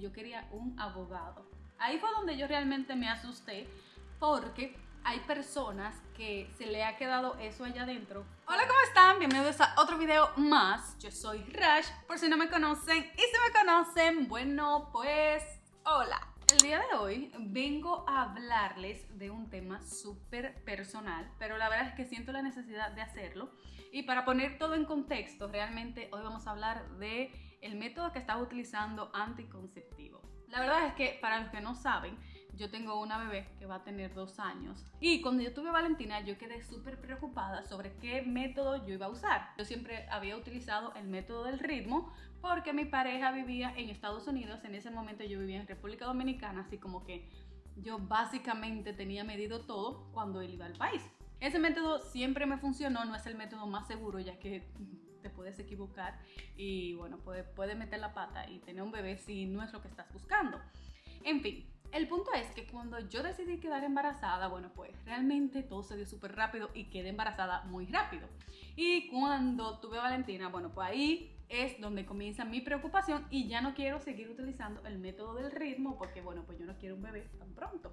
yo quería un abogado. Ahí fue donde yo realmente me asusté porque hay personas que se le ha quedado eso allá adentro. Hola, ¿cómo están? Bienvenidos a otro video más. Yo soy Rash, por si no me conocen. Y si me conocen, bueno, pues hola. El día de hoy vengo a hablarles de un tema súper personal, pero la verdad es que siento la necesidad de hacerlo. Y para poner todo en contexto, realmente hoy vamos a hablar de el método que estaba utilizando anticonceptivo. La verdad es que para los que no saben, yo tengo una bebé que va a tener dos años y cuando yo tuve a Valentina yo quedé súper preocupada sobre qué método yo iba a usar. Yo siempre había utilizado el método del ritmo porque mi pareja vivía en Estados Unidos, en ese momento yo vivía en República Dominicana, así como que yo básicamente tenía medido todo cuando él iba al país. Ese método siempre me funcionó, no es el método más seguro ya que te puedes equivocar y bueno, puedes puede meter la pata y tener un bebé si no es lo que estás buscando. En fin, el punto es que cuando yo decidí quedar embarazada, bueno, pues realmente todo se dio súper rápido y quedé embarazada muy rápido. Y cuando tuve a Valentina, bueno, pues ahí es donde comienza mi preocupación y ya no quiero seguir utilizando el método del ritmo porque, bueno, pues yo no quiero un bebé tan pronto.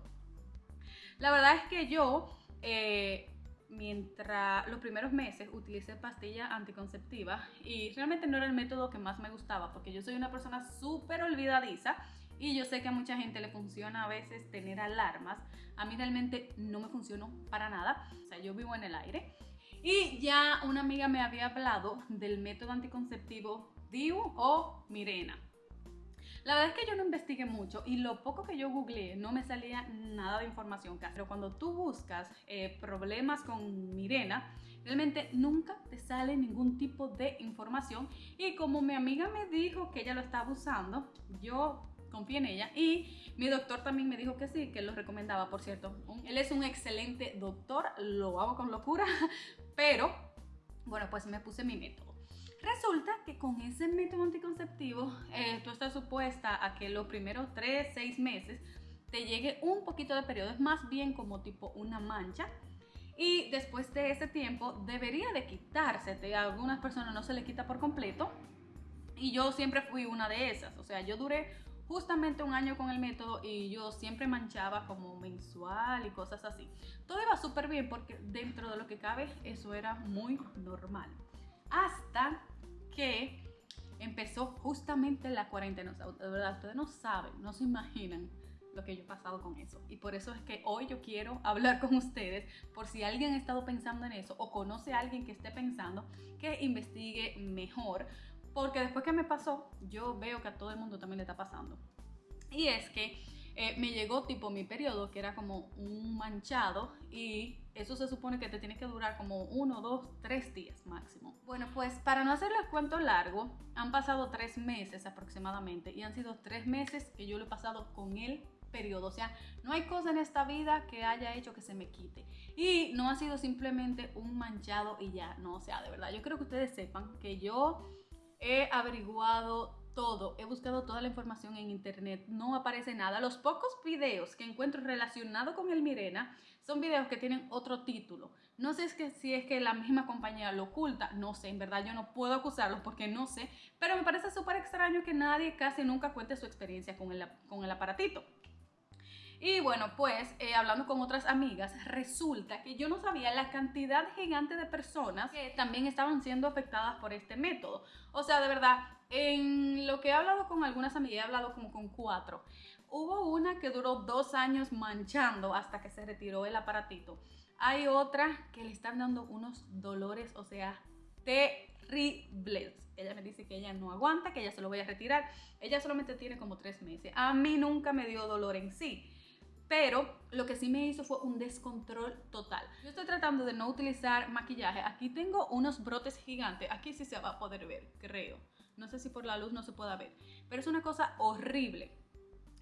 La verdad es que yo, eh, mientras los primeros meses utilicé pastillas anticonceptivas y realmente no era el método que más me gustaba porque yo soy una persona súper olvidadiza y yo sé que a mucha gente le funciona a veces tener alarmas. A mí realmente no me funcionó para nada. O sea, yo vivo en el aire. Y ya una amiga me había hablado del método anticonceptivo DIU o Mirena. La verdad es que yo no investigué mucho y lo poco que yo googleé no me salía nada de información. Pero cuando tú buscas eh, problemas con Mirena, realmente nunca te sale ningún tipo de información. Y como mi amiga me dijo que ella lo estaba usando, yo confío en ella. Y mi doctor también me dijo que sí, que lo recomendaba, por cierto. Él es un excelente doctor, lo hago con locura, pero bueno, pues me puse mi método. Resulta que con ese método anticonceptivo, eh, tú estás supuesta a que los primeros 3, 6 meses te llegue un poquito de periodo, es más bien como tipo una mancha. Y después de ese tiempo debería de quitarse. A algunas personas no se le quita por completo. Y yo siempre fui una de esas. O sea, yo duré justamente un año con el método y yo siempre manchaba como mensual y cosas así. Todo iba súper bien porque dentro de lo que cabe eso era muy normal. Hasta que empezó justamente la cuarentena. De verdad, ustedes no saben, no se imaginan lo que yo he pasado con eso. Y por eso es que hoy yo quiero hablar con ustedes por si alguien ha estado pensando en eso o conoce a alguien que esté pensando que investigue mejor porque después que me pasó, yo veo que a todo el mundo también le está pasando. Y es que eh, me llegó tipo mi periodo, que era como un manchado, y eso se supone que te tiene que durar como uno, dos, tres días máximo. Bueno, pues para no hacerles cuento largo, han pasado tres meses aproximadamente, y han sido tres meses que yo lo he pasado con el periodo. O sea, no hay cosa en esta vida que haya hecho que se me quite. Y no ha sido simplemente un manchado y ya, no, o sea, de verdad, yo creo que ustedes sepan que yo he averiguado todo, he buscado toda la información en internet, no aparece nada. Los pocos videos que encuentro relacionados con el Mirena son videos que tienen otro título. No sé si es que la misma compañía lo oculta, no sé, en verdad yo no puedo acusarlos porque no sé, pero me parece súper extraño que nadie casi nunca cuente su experiencia con el, con el aparatito. Y bueno, pues eh, hablando con otras amigas, resulta que yo no sabía la cantidad gigante de personas que también estaban siendo afectadas por este método. O sea, de verdad, en lo que he hablado con algunas amigas, he hablado como con cuatro. Hubo una que duró dos años manchando hasta que se retiró el aparatito. Hay otra que le están dando unos dolores, o sea, terribles. Ella me dice que ella no aguanta, que ella se lo voy a retirar. Ella solamente tiene como tres meses. A mí nunca me dio dolor en sí pero lo que sí me hizo fue un descontrol total. Yo estoy tratando de no utilizar maquillaje. Aquí tengo unos brotes gigantes. Aquí sí se va a poder ver, creo. No sé si por la luz no se pueda ver. Pero es una cosa horrible.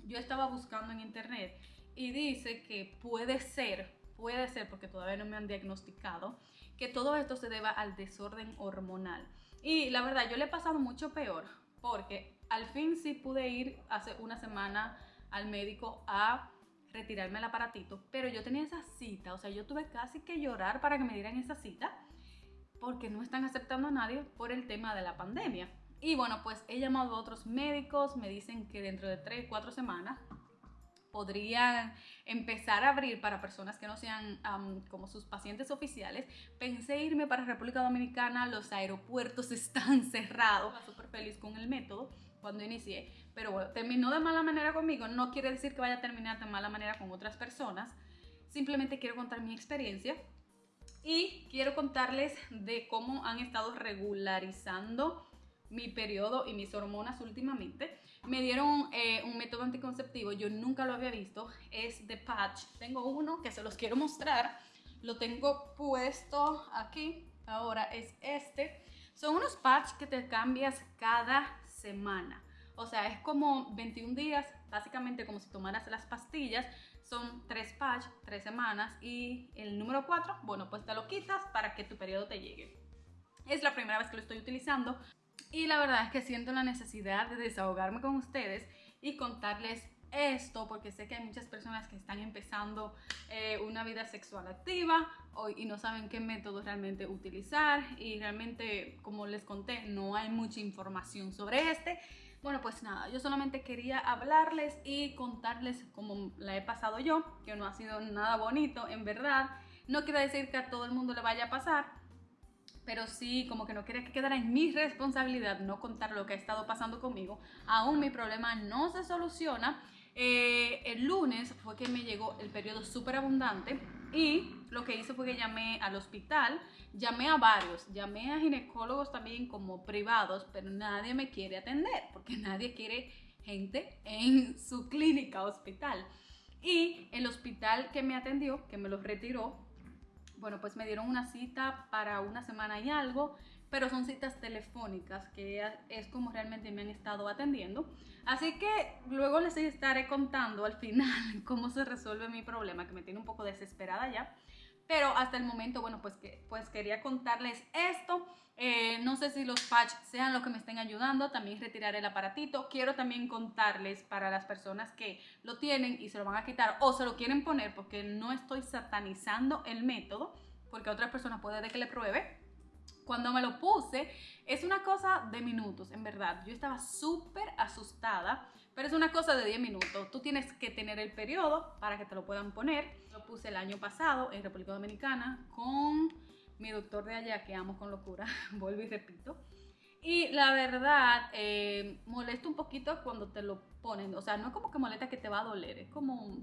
Yo estaba buscando en internet y dice que puede ser, puede ser porque todavía no me han diagnosticado, que todo esto se deba al desorden hormonal. Y la verdad, yo le he pasado mucho peor porque al fin sí pude ir hace una semana al médico a retirarme el aparatito, pero yo tenía esa cita, o sea, yo tuve casi que llorar para que me dieran esa cita porque no están aceptando a nadie por el tema de la pandemia. Y bueno, pues he llamado a otros médicos, me dicen que dentro de 3, 4 semanas podrían empezar a abrir para personas que no sean como sus pacientes oficiales. Pensé irme para República Dominicana, los aeropuertos están cerrados. Súper feliz con el método cuando inicié, pero bueno, terminó de mala manera conmigo. No quiere decir que vaya a terminar de mala manera con otras personas. Simplemente quiero contar mi experiencia y quiero contarles de cómo han estado regularizando mi periodo y mis hormonas últimamente. Me dieron eh, un método anticonceptivo, yo nunca lo había visto, es de patch. Tengo uno que se los quiero mostrar, lo tengo puesto aquí, ahora es este. Son unos patch que te cambias cada semana. O sea, es como 21 días, básicamente como si tomaras las pastillas. Son tres patch, tres semanas y el número 4, bueno, pues te lo quitas para que tu periodo te llegue. Es la primera vez que lo estoy utilizando. Y la verdad es que siento la necesidad de desahogarme con ustedes y contarles esto porque sé que hay muchas personas que están empezando eh, una vida sexual activa y no saben qué método realmente utilizar y realmente como les conté no hay mucha información sobre este bueno pues nada yo solamente quería hablarles y contarles cómo la he pasado yo que no ha sido nada bonito en verdad no quiere decir que a todo el mundo le vaya a pasar pero sí, como que no quería que quedara en mi responsabilidad no contar lo que ha estado pasando conmigo. Aún mi problema no se soluciona. Eh, el lunes fue que me llegó el periodo súper abundante y lo que hice fue que llamé al hospital, llamé a varios, llamé a ginecólogos también como privados, pero nadie me quiere atender porque nadie quiere gente en su clínica hospital. Y el hospital que me atendió, que me los retiró, bueno, pues me dieron una cita para una semana y algo, pero son citas telefónicas, que es como realmente me han estado atendiendo. Así que luego les estaré contando al final cómo se resuelve mi problema, que me tiene un poco desesperada ya. Pero hasta el momento, bueno, pues, que, pues quería contarles esto. Eh, no sé si los patch sean los que me estén ayudando. También retiraré el aparatito. Quiero también contarles para las personas que lo tienen y se lo van a quitar o se lo quieren poner porque no estoy satanizando el método. Porque a otras personas puede que le pruebe cuando me lo puse, es una cosa de minutos, en verdad. Yo estaba súper asustada, pero es una cosa de 10 minutos. Tú tienes que tener el periodo para que te lo puedan poner. Lo puse el año pasado en República Dominicana con mi doctor de allá, que amo con locura, vuelvo y repito. Y la verdad, eh, molesta un poquito cuando te lo ponen. O sea, no es como que molesta que te va a doler, es como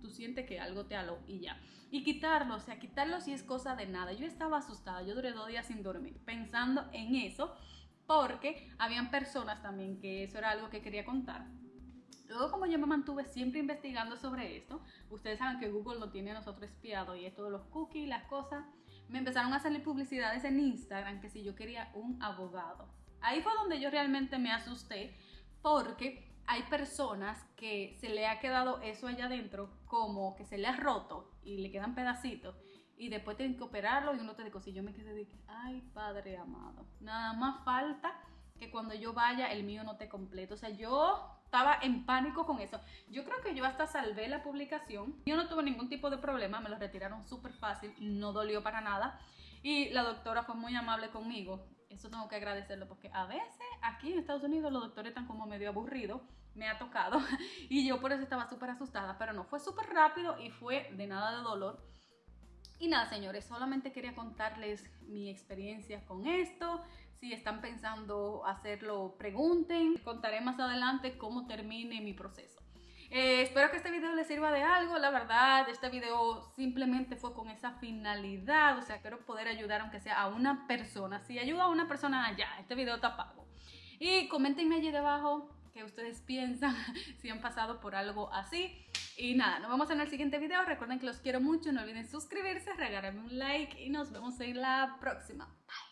tú sientes que algo te aló y ya. Y quitarlo, o sea, quitarlo si es cosa de nada. Yo estaba asustada, yo duré dos días sin dormir pensando en eso porque habían personas también que eso era algo que quería contar. Luego como yo me mantuve siempre investigando sobre esto, ustedes saben que Google lo tiene a nosotros espiado y esto de los cookies, las cosas, me empezaron a salir publicidades en Instagram que si yo quería un abogado. Ahí fue donde yo realmente me asusté porque hay personas que se le ha quedado eso allá adentro como que se le ha roto y le quedan pedacitos y después tienen que operarlo y uno te dice, si yo me quedé de que, ay padre amado, nada más falta que cuando yo vaya el mío no te completo. O sea, yo estaba en pánico con eso. Yo creo que yo hasta salvé la publicación. Yo no tuve ningún tipo de problema, me lo retiraron súper fácil, no dolió para nada. Y la doctora fue muy amable conmigo. Eso tengo que agradecerlo porque a veces aquí en Estados Unidos los doctores están como medio aburridos me ha tocado y yo por eso estaba súper asustada, pero no, fue súper rápido y fue de nada de dolor. Y nada, señores, solamente quería contarles mi experiencia con esto. Si están pensando hacerlo, pregunten. Contaré más adelante cómo termine mi proceso. Eh, espero que este video les sirva de algo. La verdad, este video simplemente fue con esa finalidad. O sea, quiero poder ayudar aunque sea a una persona. Si ayuda a una persona, allá, este video está pago. Y comentenme allí debajo qué ustedes piensan, si han pasado por algo así. Y nada, nos vemos en el siguiente video. Recuerden que los quiero mucho, no olviden suscribirse, regalarme un like y nos vemos en la próxima. Bye.